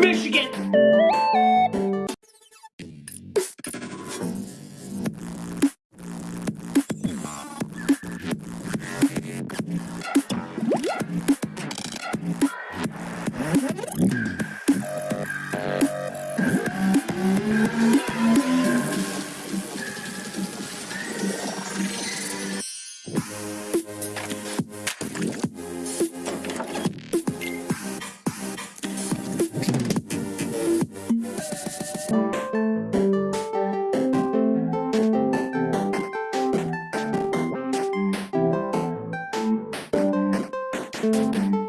Michigan! Música